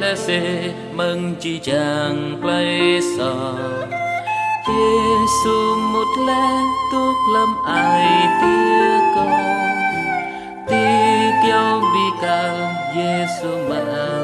lai se mừng chi chàng play sa Giêsu một lẽ tốt lâm ai tia con. Ti kêu bi ca Giêsu mà